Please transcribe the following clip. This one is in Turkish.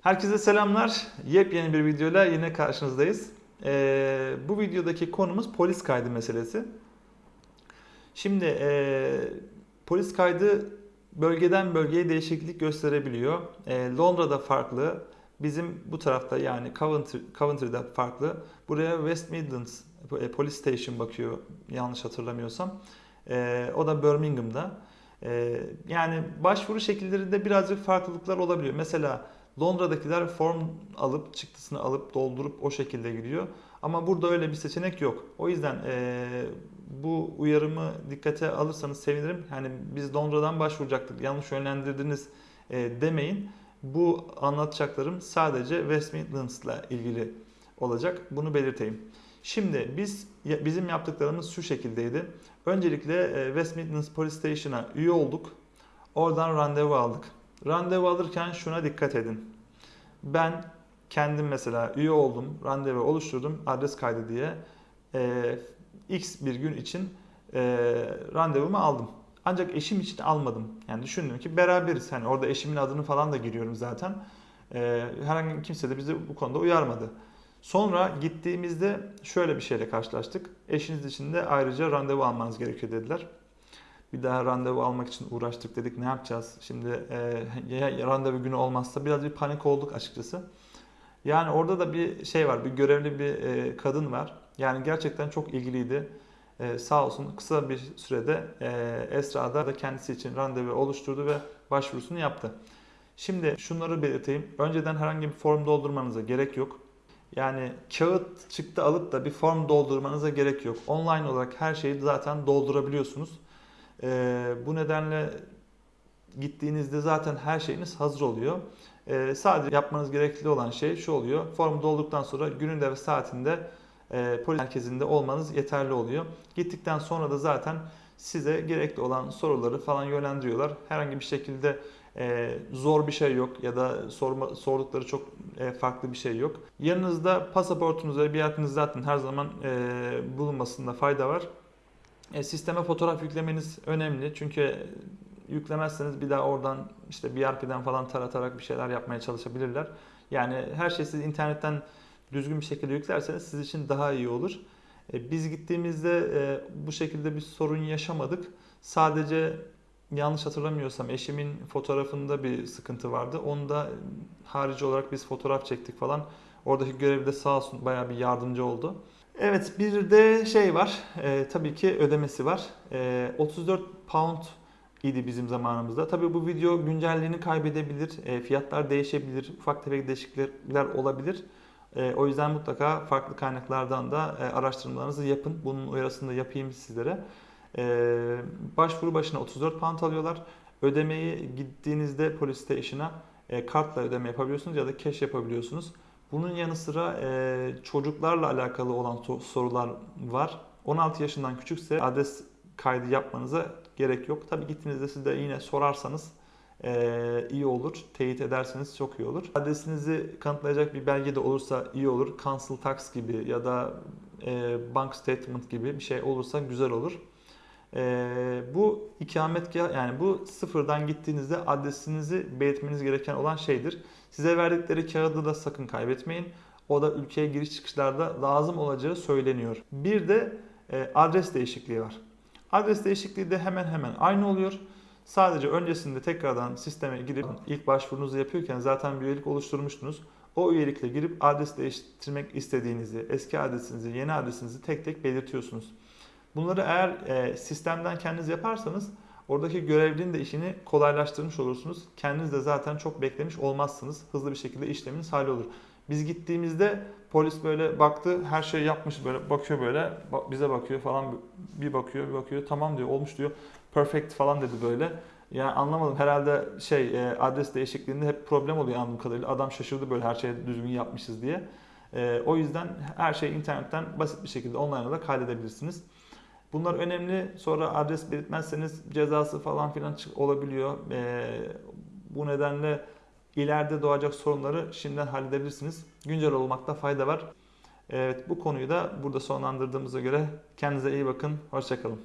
Herkese selamlar. Yepyeni bir videoyla yine karşınızdayız. Ee, bu videodaki konumuz polis kaydı meselesi. Şimdi e, polis kaydı bölgeden bölgeye değişiklik gösterebiliyor. E, Londra'da farklı, bizim bu tarafta yani Coventry, Coventry'de farklı. Buraya West Midlands e, Police Station bakıyor yanlış hatırlamıyorsam. E, o da Birmingham'da. E, yani başvuru şekillerinde birazcık farklılıklar olabiliyor. Mesela Londra'dakiler form alıp çıktısını alıp doldurup o şekilde gidiyor. Ama burada öyle bir seçenek yok. O yüzden eee, bu uyarımı dikkate alırsanız sevinirim. Hani biz Londra'dan başvuracaktık, yanlış yönlendirdiniz eee, demeyin. Bu anlatacaklarım sadece West Midlands'la ilgili olacak. Bunu belirteyim. Şimdi biz bizim yaptıklarımız şu şekildeydi. Öncelikle West Midlands Police Station'a üye olduk. Oradan randevu aldık. Randevu alırken şuna dikkat edin. Ben kendim mesela üye oldum, randevu oluşturdum, adres kaydı diye. Ee, X bir gün için e, randevumu aldım. Ancak eşim için almadım. Yani düşündüm ki beraberiz. Hani orada eşimin adını falan da giriyorum zaten. Ee, herhangi kimse de bizi bu konuda uyarmadı. Sonra gittiğimizde şöyle bir şeyle karşılaştık. Eşiniz için de ayrıca randevu almanız gerekiyor dediler. Bir daha randevu almak için uğraştık dedik ne yapacağız? Şimdi e, ya randevu günü olmazsa biraz bir panik olduk açıkçası. Yani orada da bir şey var, bir görevli bir e, kadın var. Yani gerçekten çok ilgiliydi. E, sağ olsun kısa bir sürede e, Esra da kendisi için randevu oluşturdu ve başvurusunu yaptı. Şimdi şunları belirteyim. Önceden herhangi bir form doldurmanıza gerek yok. Yani kağıt çıktı alıp da bir form doldurmanıza gerek yok. Online olarak her şeyi zaten doldurabiliyorsunuz. Ee, bu nedenle gittiğinizde zaten her şeyiniz hazır oluyor. Ee, sadece yapmanız gerekli olan şey şu oluyor. Formu dolduktan sonra gününde ve saatinde e, polis merkezinde olmanız yeterli oluyor. Gittikten sonra da zaten size gerekli olan soruları falan yönlendiriyorlar. Herhangi bir şekilde e, zor bir şey yok ya da sorma, sordukları çok e, farklı bir şey yok. Yanınızda pasaportunuz ve biletiniz zaten her zaman e, bulunmasında fayda var. E, sisteme fotoğraf yüklemeniz önemli çünkü yüklemezseniz bir daha oradan işte BRP'den falan taratarak bir şeyler yapmaya çalışabilirler. Yani her şeyi siz internetten düzgün bir şekilde yüklerseniz siz için daha iyi olur. E, biz gittiğimizde e, bu şekilde bir sorun yaşamadık. Sadece yanlış hatırlamıyorsam eşimin fotoğrafında bir sıkıntı vardı. Onu da harici olarak biz fotoğraf çektik falan. Oradaki görevli de sağ olsun bayağı bir yardımcı oldu. Evet bir de şey var. e, tabii ki ödemesi var. E, 34 pound idi bizim zamanımızda. Tabii bu video güncelliğini kaybedebilir. E, fiyatlar değişebilir. Ufak tefek değişiklikler olabilir. E, o yüzden mutlaka farklı kaynaklardan da e, araştırmalarınızı yapın. Bunun uyarısını da yapayım sizlere. E, başvuru başına 34 pound alıyorlar. Ödemeyi gittiğinizde polis station'a e, kartla ödeme yapabiliyorsunuz ya da cash yapabiliyorsunuz. Bunun yanı sıra e, çocuklarla alakalı olan so- sorular var. 16 yaşından küçükse adres kaydı yapmanıza gerek yok. Tabii gittiğinizde siz de yine sorarsanız e, iyi olur. Teyit ederseniz çok iyi olur. Adresinizi kanıtlayacak bir belge de olursa iyi olur. Council tax gibi ya da e, bank statement gibi bir şey olursa güzel olur. E, bu ikametgah yani bu sıfırdan gittiğinizde adresinizi belirtmeniz gereken olan şeydir. Size verdikleri kağıdı da sakın kaybetmeyin. O da ülkeye giriş çıkışlarda lazım olacağı söyleniyor. Bir de e, adres değişikliği var. Adres değişikliği de hemen hemen aynı oluyor. Sadece öncesinde tekrardan sisteme girip ilk başvurunuzu yapıyorken zaten bir üyelik oluşturmuştunuz. O üyelikle girip adres değiştirmek istediğinizi, eski adresinizi, yeni adresinizi tek tek belirtiyorsunuz. Bunları eğer e, sistemden kendiniz yaparsanız oradaki görevlinin de işini kolaylaştırmış olursunuz. Kendiniz de zaten çok beklemiş olmazsınız. Hızlı bir şekilde işleminiz hallolur. Biz gittiğimizde polis böyle baktı, her şeyi yapmış böyle bakıyor böyle, bize bakıyor falan bir bakıyor, bir bakıyor. Tamam diyor, olmuş diyor. Perfect falan dedi böyle. Yani anlamadım herhalde şey e, adres değişikliğinde hep problem oluyor anladığım kadarıyla. Adam şaşırdı böyle her şeyi düzgün yapmışız diye. E, o yüzden her şeyi internetten basit bir şekilde online olarak halledebilirsiniz. Bunlar önemli. Sonra adres belirtmezseniz cezası falan filan olabiliyor. E, bu nedenle ileride doğacak sorunları şimdiden halledebilirsiniz. Güncel olmakta fayda var. Evet bu konuyu da burada sonlandırdığımıza göre kendinize iyi bakın. Hoşçakalın.